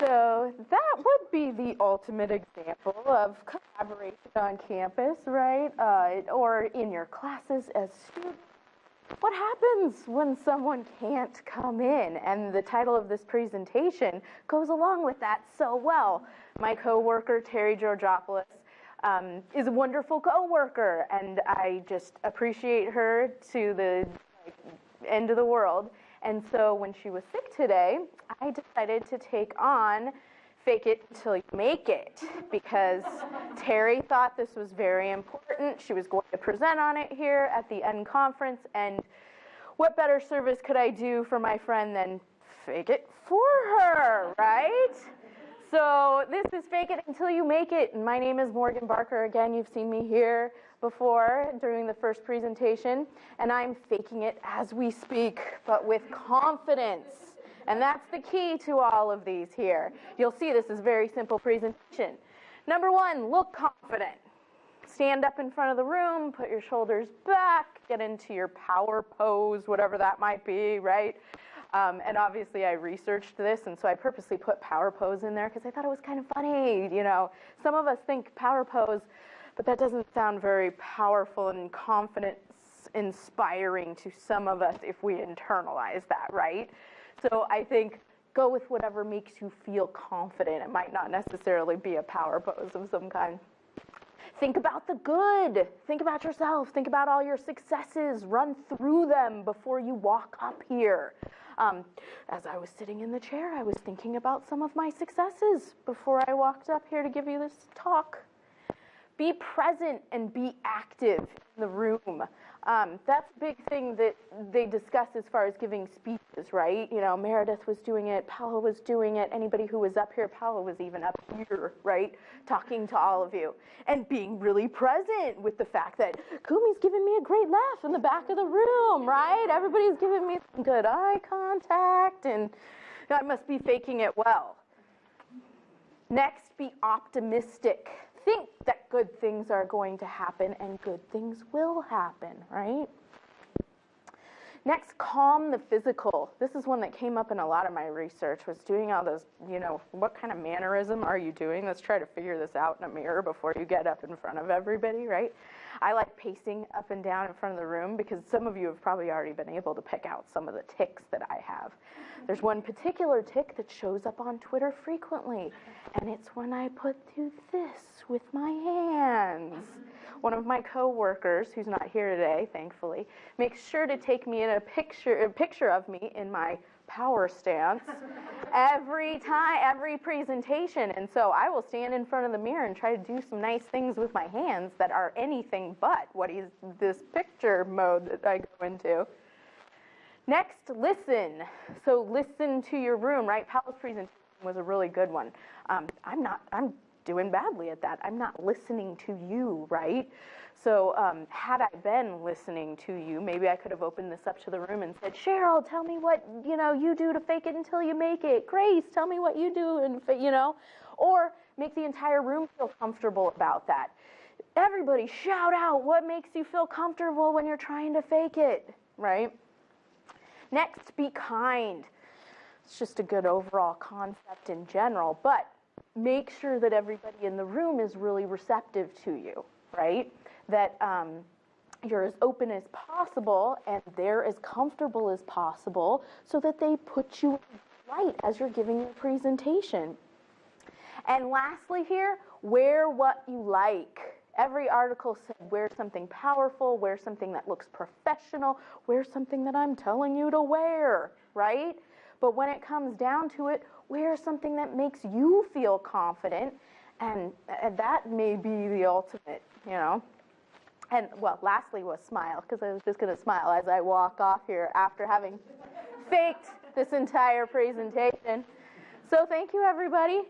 So that would be the ultimate example of collaboration on campus, right? Uh, or in your classes as students. What happens when someone can't come in? And the title of this presentation goes along with that so well. My coworker, Terry Georgopoulos, um, is a wonderful coworker, and I just appreciate her to the like, end of the world. And so when she was sick today, I decided to take on Fake It Till You Make It because Terry thought this was very important. She was going to present on it here at the N conference, and what better service could I do for my friend than fake it for her, right? So this is Fake It Until You Make It. And my name is Morgan Barker. Again, you've seen me here before during the first presentation. And I'm faking it as we speak, but with confidence. And that's the key to all of these here. You'll see this is a very simple presentation. Number one, look confident. Stand up in front of the room, put your shoulders back, get into your power pose, whatever that might be, right? Um, and obviously I researched this, and so I purposely put power pose in there because I thought it was kind of funny. You know, some of us think power pose, but that doesn't sound very powerful and confidence inspiring to some of us if we internalize that, right? So I think go with whatever makes you feel confident. It might not necessarily be a power pose of some kind. Think about the good. Think about yourself. Think about all your successes. Run through them before you walk up here. Um, as I was sitting in the chair, I was thinking about some of my successes before I walked up here to give you this talk. Be present and be active in the room. Um, that's a big thing that they discuss as far as giving speeches, right? You know, Meredith was doing it, Paula was doing it, anybody who was up here, Paula was even up here, right? Talking to all of you and being really present with the fact that Kumi's giving me a great laugh in the back of the room, right? Everybody's giving me some good eye contact and I must be faking it well. Next, be optimistic think that good things are going to happen and good things will happen, right? Next, calm the physical. This is one that came up in a lot of my research, was doing all those, you know, what kind of mannerism are you doing? Let's try to figure this out in a mirror before you get up in front of everybody, right? I like pacing up and down in front of the room because some of you have probably already been able to pick out some of the tics that I have. There's one particular tic that shows up on Twitter frequently, and it's when I put through this with my hands. One of my coworkers, who's not here today, thankfully, makes sure to take me in a picture, a picture of me in my power stance every time, every presentation. And so I will stand in front of the mirror and try to do some nice things with my hands that are anything but what is this picture mode that I go into. Next, listen. So listen to your room, right? Paula's presentation was a really good one. Um, I'm not, I'm doing badly at that. I'm not listening to you, right? So um, had I been listening to you, maybe I could have opened this up to the room and said, Cheryl, tell me what you know you do to fake it until you make it. Grace, tell me what you do, and you know, or make the entire room feel comfortable about that. Everybody, shout out what makes you feel comfortable when you're trying to fake it, right? Next, be kind. It's just a good overall concept in general, but make sure that everybody in the room is really receptive to you, right? that um, you're as open as possible and they're as comfortable as possible so that they put you right as you're giving your presentation. And lastly here, wear what you like. Every article said wear something powerful, wear something that looks professional, wear something that I'm telling you to wear, right? But when it comes down to it, wear something that makes you feel confident, and that may be the ultimate, you know. And well, lastly was smile, because I was just going to smile as I walk off here after having faked this entire presentation. So thank you, everybody.